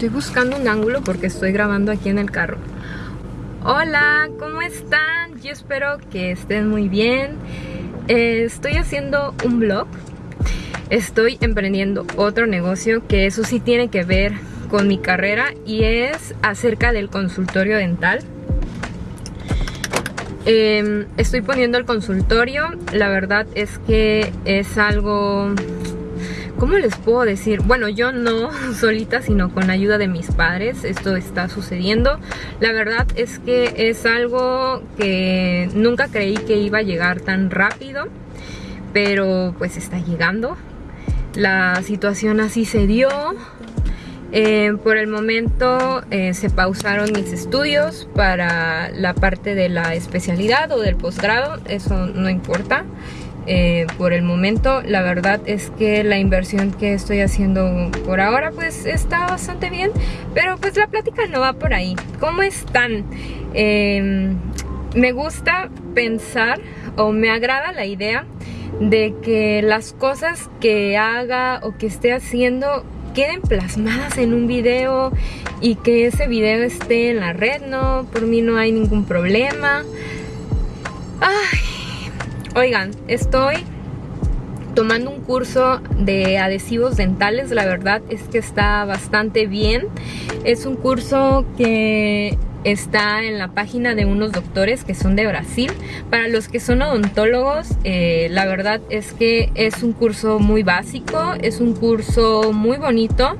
Estoy buscando un ángulo porque estoy grabando aquí en el carro. Hola, ¿cómo están? Yo espero que estén muy bien. Eh, estoy haciendo un vlog. Estoy emprendiendo otro negocio que eso sí tiene que ver con mi carrera y es acerca del consultorio dental. Em, estoy poniendo el consultorio, la verdad es que es algo ¿Cómo les puedo decir? Bueno, yo no solita, sino con ayuda de mis padres. Esto está sucediendo. La verdad es que es algo que nunca creí que iba a llegar tan rápido. Pero pues está llegando. La situación así se dio. Eh, por el momento eh, se pausaron mis estudios para la parte de la especialidad o del posgrado. Eso no importa. Eh, por el momento la verdad es que la inversión que estoy haciendo por ahora pues está bastante bien pero pues la plática no va por ahí ¿cómo están? Em, me gusta pensar o me agrada la idea de que las cosas que haga o que esté haciendo queden plasmadas en un video y que ese video esté en la red, no, por mí no hay ningún problema. Ay, Oigan, estoy tomando un curso de adhesivos dentales, la verdad es que está bastante bien. Es un curso que está en la página de unos doctores que son de Brasil. Para los que son odontólogos, eh, la verdad es que es un curso muy básico, es un curso muy bonito.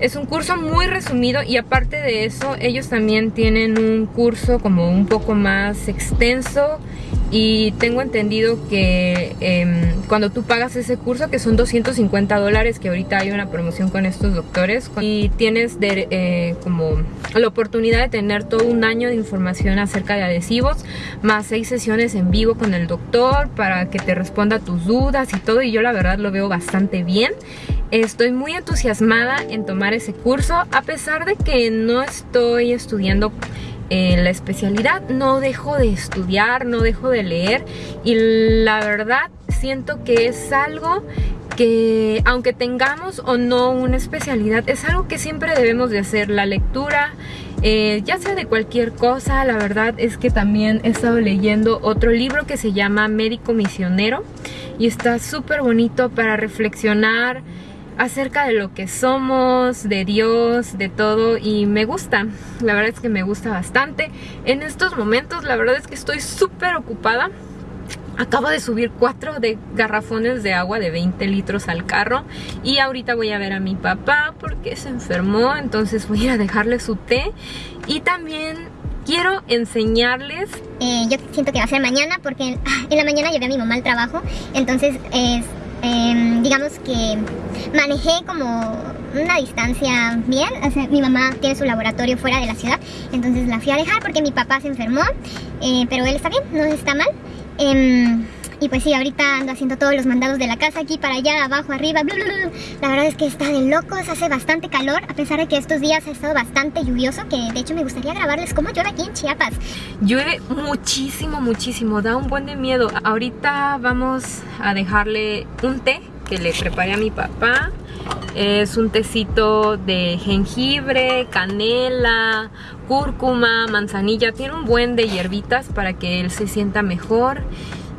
Es un curso muy resumido y aparte de eso ellos también tienen un curso como un poco más extenso y tengo entendido que em, cuando tú pagas ese curso, que son 250 dólares, que ahorita hay una promoción con estos doctores, y tienes eh, como la oportunidad de tener todo un año de información acerca de adhesivos, más seis sesiones en vivo con el doctor para que te responda tus dudas y todo, y yo la verdad lo veo bastante bien. Estoy muy entusiasmada en tomar ese curso, a pesar de que no estoy estudiando la especialidad no dejo de estudiar, no dejo de leer y la verdad siento que es algo que aunque tengamos o no una especialidad, es algo que siempre debemos de hacer, la lectura, eh, ya sea de cualquier cosa, la verdad es que también he estado leyendo otro libro que se llama Médico Misionero y está súper bonito para reflexionar, acerca de lo que somos, de Dios, de todo y me gusta, la verdad es que me gusta bastante. En estos momentos la verdad es que estoy súper ocupada. Acabo de subir cuatro de garrafones de agua de 20 litros al carro y ahorita voy a ver a mi papá porque se enfermó, entonces voy a dejarle su té y también quiero enseñarles... Eh, yo siento que va a ser mañana porque en la mañana llevé a mi mamá al trabajo, entonces es Em, digamos que manejé como una distancia bien, mi mamá tiene su laboratorio fuera de la ciudad, entonces la fui a dejar porque mi papá se enfermó, eh, pero él está bien, no está mal. Y pues sí, ahorita ando haciendo todos los mandados de la casa aquí para allá, abajo, arriba, La verdad es que está de locos, hace bastante calor, a pesar de que estos días ha estado bastante lluvioso, que de hecho me gustaría grabarles cómo llueve aquí en Chiapas. Llueve muchísimo, muchísimo, da un buen de miedo. Ahorita vamos a dejarle un té que le preparé a mi papá. Es un tecito de jengibre, canela, cúrcuma, manzanilla. Tiene un buen de hierbitas para que él se sienta mejor.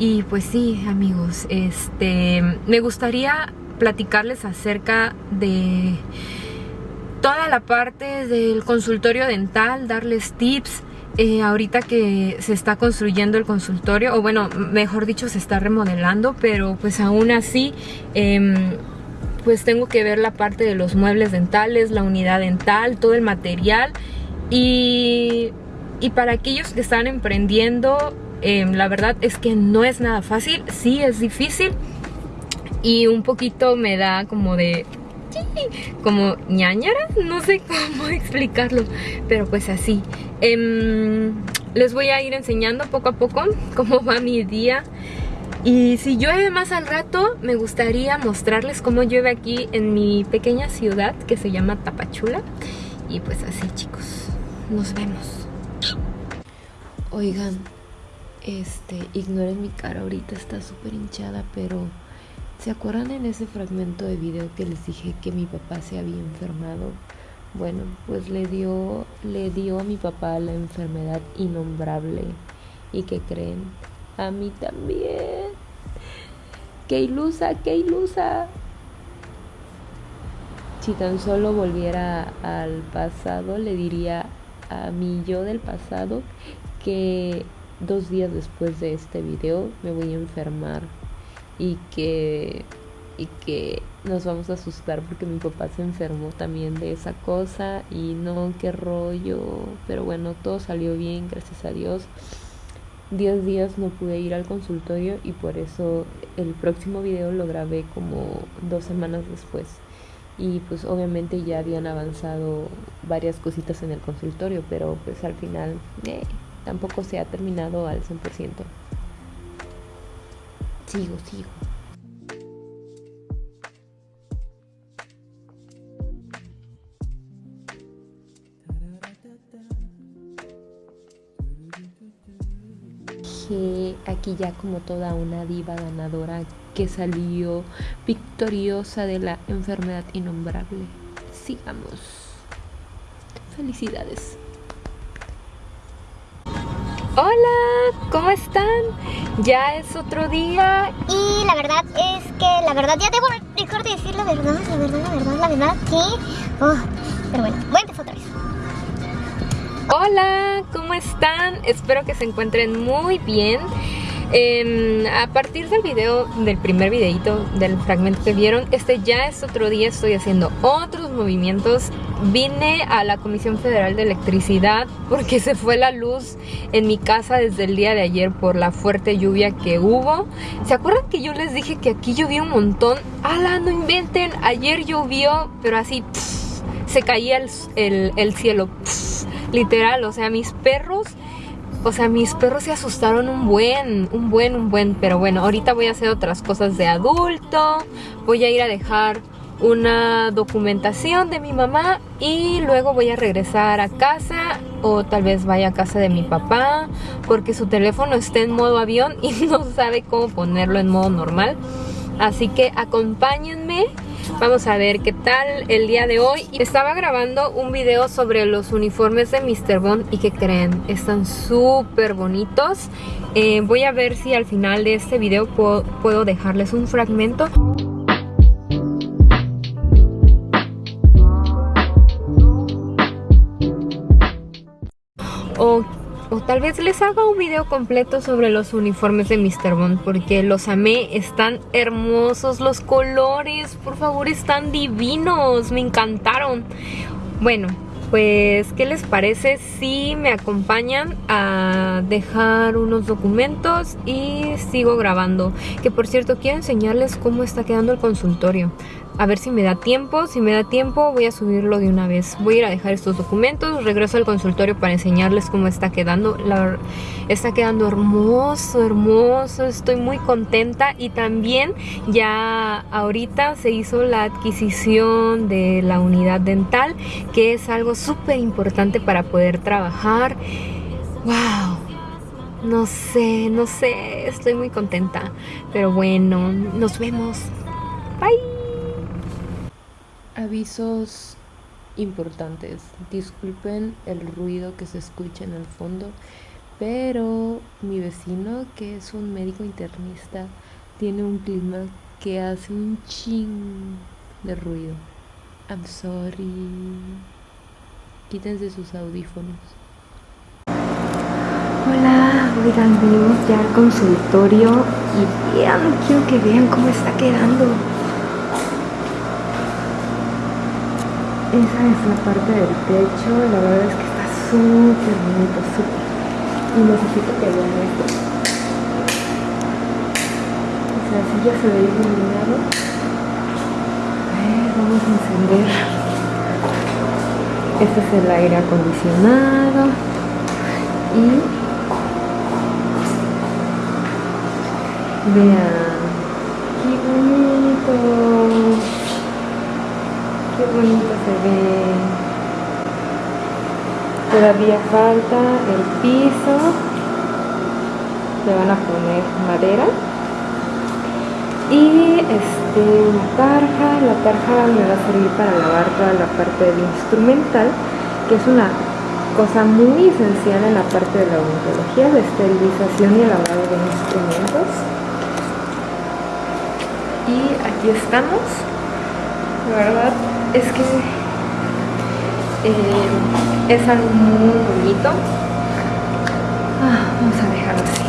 Y pues sí, amigos, este, me gustaría platicarles acerca de toda la parte del consultorio dental, darles tips. Eh, ahorita que se está construyendo el consultorio, o bueno, mejor dicho, se está remodelando, pero pues aún así, em, pues tengo que ver la parte de los muebles dentales, la unidad dental, todo el material. Y, y para aquellos que están emprendiendo, Em, la verdad es que no es nada fácil, sí es difícil y un poquito me da como de como ñañara, no sé cómo explicarlo, pero pues así. Em, les voy a ir enseñando poco a poco cómo va mi día. Y si llueve más al rato, me gustaría mostrarles cómo llueve aquí en mi pequeña ciudad que se llama Tapachula. Y pues así chicos, nos vemos. Oigan, este, ignoren mi cara ahorita, está súper hinchada, pero ¿se acuerdan en ese fragmento de video que les dije que mi papá se había enfermado? Bueno, pues le dio, le dio a mi papá la enfermedad innombrable. ¿Y que creen? A mí también. ¡Qué ilusa, qué ilusa! Si tan solo volviera al pasado, le diría a mi yo del pasado que dos días después de este video me voy a enfermar y que y que nos vamos a asustar porque mi papá se enfermó también de esa cosa y no, qué rollo, pero bueno, todo salió bien, gracias a Dios. Diez días no pude ir al consultorio y por eso el próximo video lo grabé como dos semanas después. Y pues obviamente ya habían avanzado varias cositas en el consultorio, pero pues al final eh, tampoco se ha terminado al 100%. Sigo, sigo. aquí ya como toda una diva ganadora que salió victoriosa de la enfermedad innombrable. Sigamos. Felicidades. Hola, ¿cómo están? Ya es otro día y la verdad es que la verdad ya debo dejar de decir la verdad, la verdad, la verdad, la verdad que... Oh, pero bueno, voy otra vez. Hola, ¿cómo están? Espero que se encuentren muy bien. Em, a partir del video, del primer videito, del fragmento que vieron, este ya es otro día, estoy haciendo otros movimientos. Vine a la Comisión Federal de Electricidad porque se fue la luz en mi casa desde el día de ayer por la fuerte lluvia que hubo. ¿Se acuerdan que yo les dije que aquí llovió un montón? ¡Hala, no inventen! Ayer llovió, pero así se caía el, cielo literal, o sea, mis perros, o sea, mis perros se asustaron un buen, un buen, un buen, pero bueno, ahorita voy a hacer otras cosas de adulto, voy a ir a dejar una documentación de mi mamá y luego voy a regresar a casa o tal vez vaya a casa de mi papá porque su teléfono está en modo avión y no sabe cómo ponerlo en modo normal. Así que acompáñenme Vamos a ver qué tal el día de hoy. Estaba grabando un video sobre los uniformes de Mr. Bond y que creen, están súper bonitos. Eh, voy a ver si al final de este video puedo, dejarles un fragmento. O o tal vez les haga un video completo sobre los uniformes de Mr. Bond porque los amé, están hermosos los colores, por favor están divinos, me encantaron. Bueno, pues ¿qué les parece si me acompañan a dejar unos documentos y sigo grabando? Que por cierto quiero enseñarles cómo está quedando el consultorio a ver si me da tiempo. Si me da tiempo voy a subirlo de una vez. Voy a ir a dejar estos documentos, regreso al consultorio para enseñarles cómo está quedando. está quedando hermoso, hermoso. Estoy muy contenta y también ya ahorita se hizo la adquisición de la unidad dental, que es algo súper importante para poder trabajar. ¡Wow! No sé, no sé, estoy muy contenta. Pero bueno, nos vemos. Bye. Avisos importantes. Disculpen el ruido que se escucha en el fondo, pero mi vecino, que es un médico internista, tiene un clima que hace un ching de ruido. I'm sorry. Quítense sus audífonos. Hola, oigan, venimos ya al consultorio y vean, quiero que vean cómo está quedando. Esa es la parte del techo, la verdad es que está súper bonito, súper. Y necesito que vean esto. O sea, si ya se ve iluminado. A vamos a encender. Este es el aire acondicionado. Y vean, qué bonito qué bonito se ve. Todavía falta el piso. Se van a poner madera. Y este una tarja, la tarja me va a servir para lavar toda la parte del instrumental, que es una cosa muy esencial en la parte de la odontología, la esterilización y el lavado de instrumentos. Y aquí estamos, la verdad es que eh, es algo muy bonito. Ah, vamos a dejarlo así.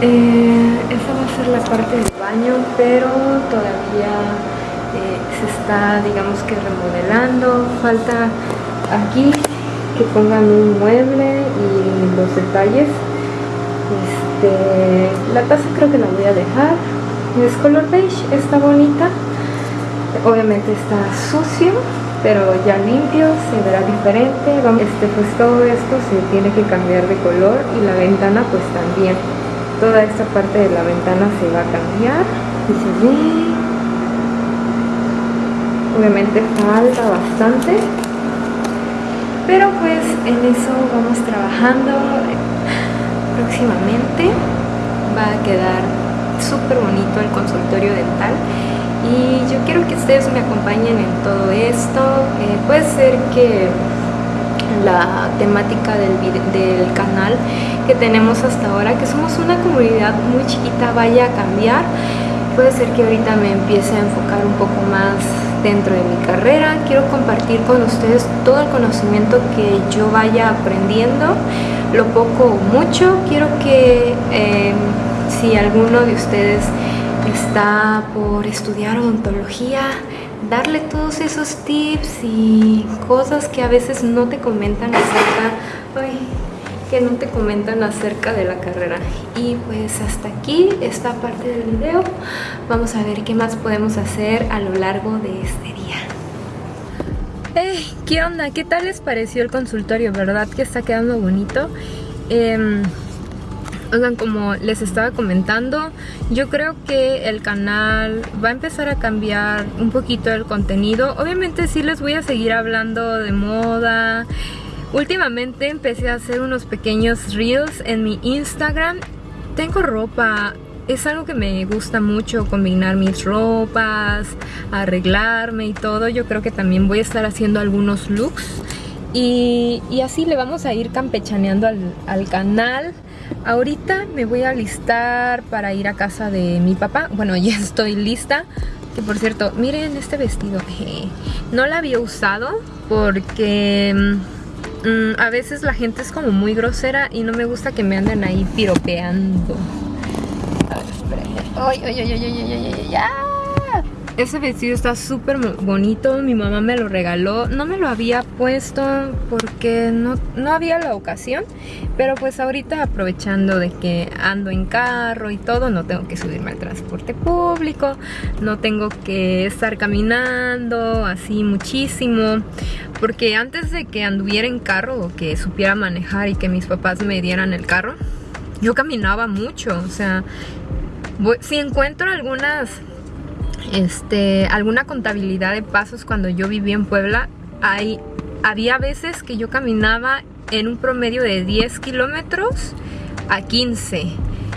Eh, va a ser la parte del baño, pero todavía eh, se está, digamos que remodelando. Falta aquí que pongan un mueble y los detalles. Este, la taza creo que la voy a dejar. Es color beige, está bonita. Obviamente está sucio, pero ya limpio, se verá diferente. Este, pues todo esto se tiene que cambiar de color y la ventana pues también. Toda esta parte de la ventana se va a cambiar. Y se obviamente falta bastante. Pero pues en eso vamos trabajando. Próximamente va a quedar súper bonito el consultorio dental y yo quiero que ustedes me acompañen en todo esto eh, puede ser que la temática del, canal que tenemos hasta ahora, que somos una comunidad muy chiquita, vaya a cambiar. Puede ser que ahorita me empiece a enfocar un poco más dentro de mi carrera. Quiero compartir con ustedes todo el conocimiento que yo vaya aprendiendo, lo poco o mucho. Quiero que eh, si alguno de ustedes está por estudiar odontología, darle todos esos tips y cosas que a veces no te comentan acerca, que no te comentan acerca de la carrera. Y pues hasta aquí esta parte del video. Vamos a ver qué más podemos hacer a lo largo de este día. Hey, ¿qué onda? ¿Qué tal les pareció el consultorio? ¿Verdad que está quedando bonito? Eh, Oigan, como les estaba comentando, yo creo que el canal va a empezar a cambiar un poquito el contenido. Obviamente sí les voy a seguir hablando de moda. Últimamente empecé a hacer unos pequeños reels en mi Instagram. Tengo ropa, es algo que me gusta mucho, combinar mis ropas, arreglarme y todo. Yo creo que también voy a estar haciendo algunos looks. Y, así le vamos a ir campechaneando al, al canal. Ahorita me voy a listar para ir a casa de mi papá. Bueno, ya estoy lista. Que por cierto, miren este vestido. No lo había usado porque mm, a veces la gente es como muy grosera y no me gusta que me anden ahí piropeando. A ver, espérenme. ¡Ay, ay, ay, ay, ay, ay, ay, ay! Ese vestido está súper bonito, mi mamá me lo regaló. No me lo había puesto porque no, no había la ocasión, pero pues ahorita aprovechando de que ando en carro y todo, no tengo que subirme al transporte público, no tengo que estar caminando así muchísimo, porque antes de que anduviera en carro o que supiera manejar y que mis papás me dieran el carro, yo caminaba mucho, o sea, si encuentro algunas este, alguna contabilidad de pasos cuando yo vivía en Puebla, hay, había veces que yo caminaba en un promedio de 10 kilómetros a 15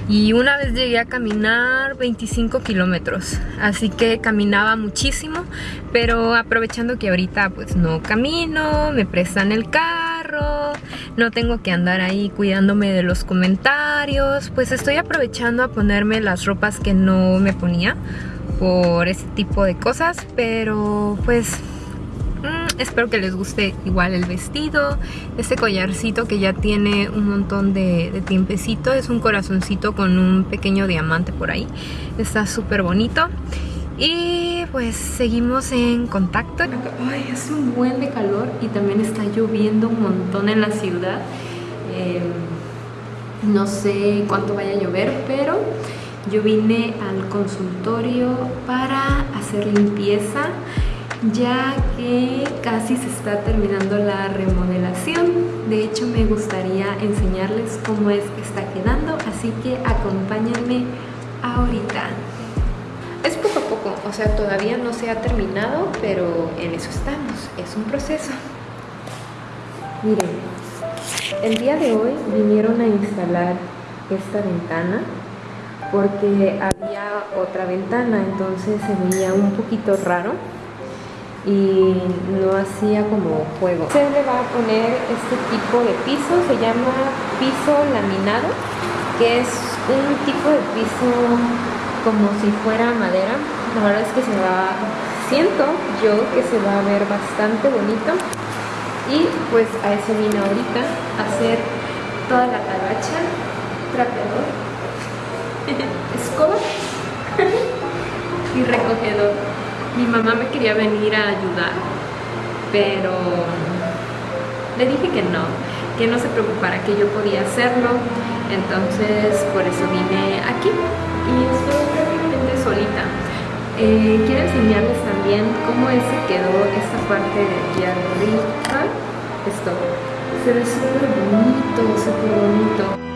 y una vez llegué a caminar 25 kilómetros. Así que caminaba muchísimo pero aprovechando que ahorita pues no camino me prestan el carro no tengo que andar ahí cuidándome de los comentarios pues estoy aprovechando a ponerme las ropas que no me ponía por ese tipo de cosas, pero pues mm, espero que les guste igual el vestido, este collarcito que ya tiene un montón de, tiempecito, es un corazoncito con un pequeño diamante por ahí, está súper bonito. Y pues seguimos en contacto. Ay, hace un buen de calor y también está lloviendo un montón en la ciudad. Em, no sé cuánto vaya a llover, pero yo vine al consultorio para hacer limpieza ya que casi se está terminando la remodelación. De hecho me gustaría enseñarles cómo es que está quedando, así que acompáñenme ahorita. Es poco a poco, o sea, todavía no se ha terminado, pero en eso estamos, es un proceso. Miren, el día de hoy vinieron a instalar esta ventana porque había otra ventana, entonces se veía un poquito raro y no hacía como juego. Se le va a poner este tipo de piso, se llama piso laminado, que es un tipo de piso como si fuera madera. La verdad es que se va, siento yo que se va a ver bastante bonito. Y pues a eso vine ahorita, a hacer toda la talacha, trapeador, escoba y recogedor. Mi mamá me quería venir a ayudar, pero le dije que no, que no se preocupara, que yo podía hacerlo. Entonces por eso vine aquí y estoy prácticamente solita. Eh, quiero enseñarles también cómo es que quedó esta parte de aquí arriba. Esto se ve súper bonito, súper bonito.